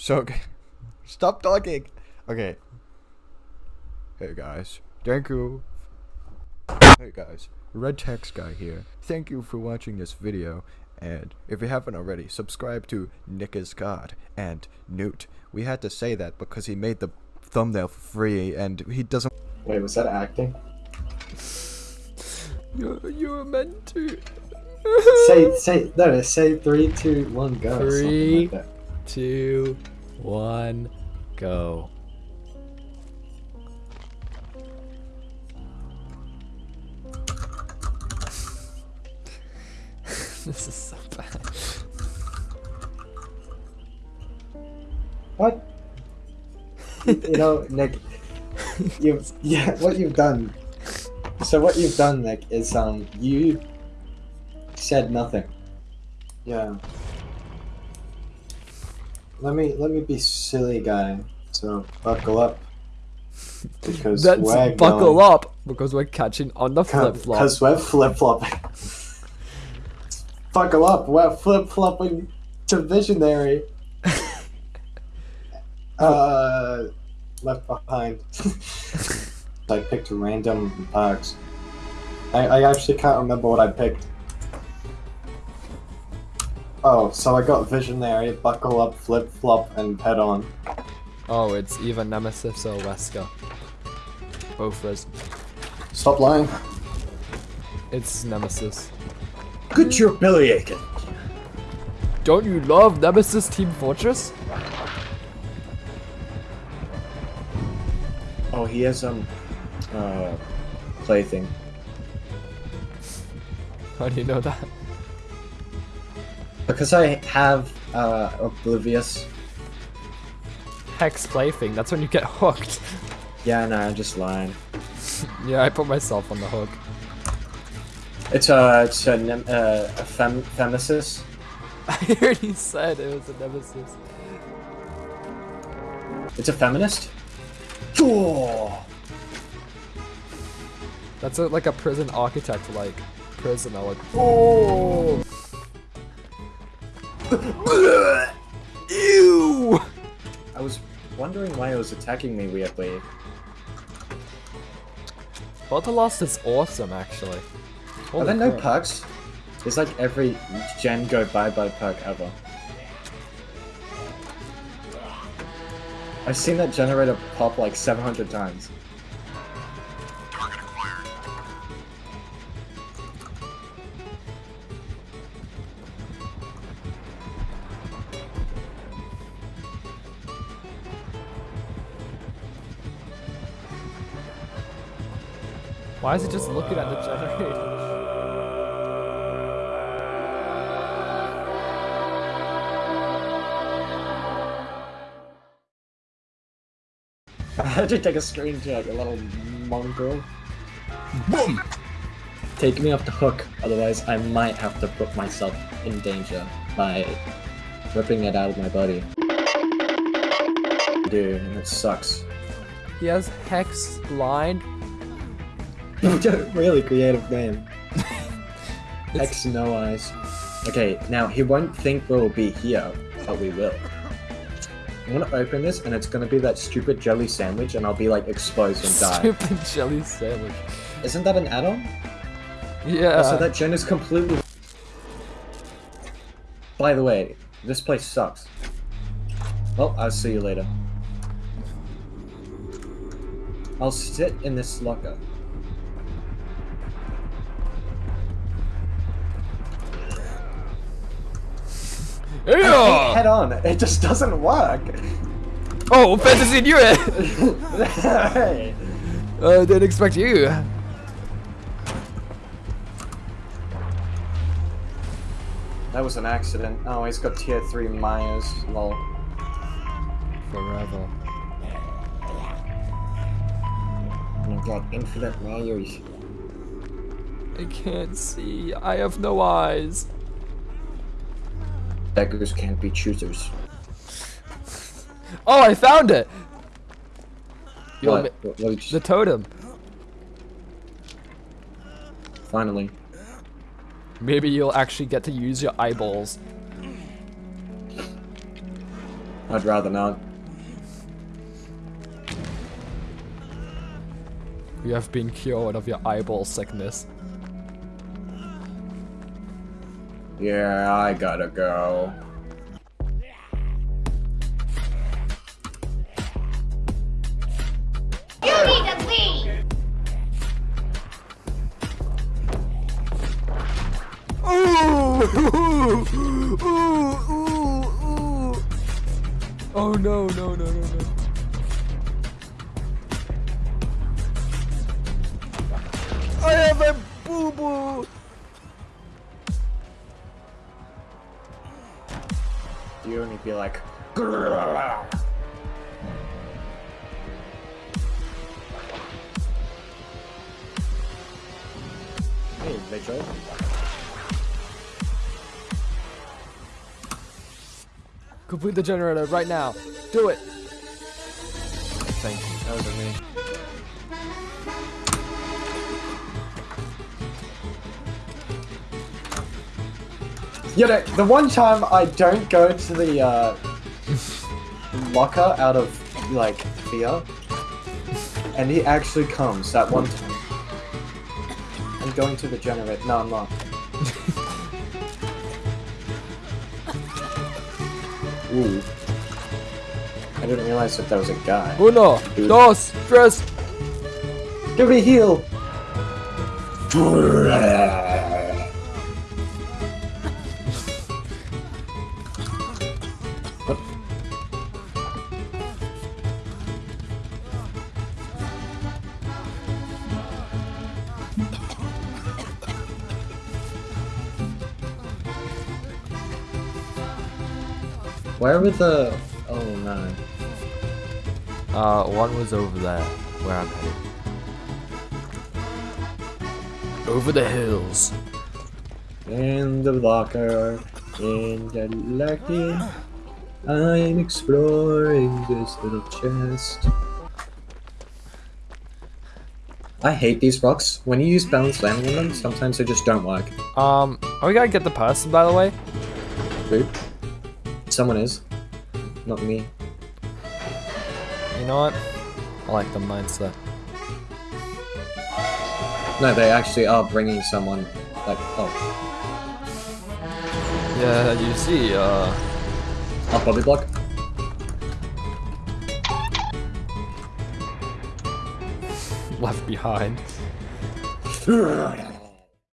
So, stop talking. Okay. Hey guys, thank you. Hey guys, Red Text Guy here. Thank you for watching this video. And if you haven't already, subscribe to Nick is God and Newt. We had to say that because he made the thumbnail for free and he doesn't. Wait, was that acting? You you were meant to. say say no. Say three, two, one, go. something Three. Like that. two, one, go. this is so bad. What? you know, Nick. You've yeah. What you've done. So what you've done, Nick, is um you said nothing. Yeah. Let me let me be silly guy. So buckle up. Because Let's we're buckle going, up because we're catching on the flip flop. Because we're flip flopping. buckle up. We're flip flopping to visionary. uh, left behind. I picked random parks. I, I actually can't remember what I picked. Oh, so I got Visionary, Buckle Up, Flip Flop, and Head On. Oh, it's either Nemesis or Wesker. Both res. Stop lying. It's Nemesis. Get your belly aching. Don't you love Nemesis Team Fortress? Oh, he has um, uh, plaything. How do you know that? Because I have uh Oblivious. Hex plaything. That's when you get hooked. Yeah, no, I'm just lying. yeah, I put myself on the hook. It's a it's a, uh, a fem femesis. I already said it was a Nemesis. It's a feminist. Oh. That's a, like a prison architect, like prisoner. Like, oh, ew. I was wondering why it was attacking me weirdly. Lost is awesome, actually. Are Holy there no crap. perks? It's like every gen go bye bye perk ever. I've seen that generator pop like 700 times. Why is it just looking at the generator? I had to take a screenshot, a little mongrel. Boom! Take me off the hook, otherwise I might have to put myself in danger by ripping it out of my body. Dude, and it sucks. He has Hex blind. Really creative name. X no eyes. Okay, now he won't think we'll be here, but we will. I'm gonna open this and it's gonna be that stupid jelly sandwich and I'll be like exposed and die. Stupid jelly sandwich. Isn't that an add-on? Yeah. so that gen is completely... By the way, this place sucks. Well, I'll see you later. I'll sit in this locker. Yeah. head on, it just doesn't work. Oh, fantasy knew eh? it. hey. I didn't expect you. That was an accident. Oh, he's got tier 3 Myers. Lol. Forever. My god, infinite Myers. I can't see. I have no eyes. Beggars can't be choosers. Oh, I found it. Want What? What- what the totem. Finally. Maybe you'll actually get to use your eyeballs. I'd rather not. You have been cured of your eyeball sickness. Yeah, I gotta go. You need to leave! Oh no, no, no, no, no. I have a boo boo boo! You only be like. Hey, Mitchell. Complete the generator right now. Do it! Thank you. That was me. You know, the one time I don't go to the uh, locker out of like fear, and he actually comes that one time. I'm going to the generator. No, I'm not. Ooh. I didn't realize that there was a guy. Uno, Dude. dos, tres. Give me heal! Where were the... Oh no. Uh, one was over there, where I'm headed. Over the hills. In the locker, in the lucky, I'm exploring this little chest. I hate these rocks. When you use balance landing on them, sometimes they just don't work. Um, are we gonna get the person, by the way? Who? Someone is. Not me. You know what? I like the mindset. No, they actually are bringing someone. Like, oh, Yeah, you see, uh, up Bobby Block. left behind.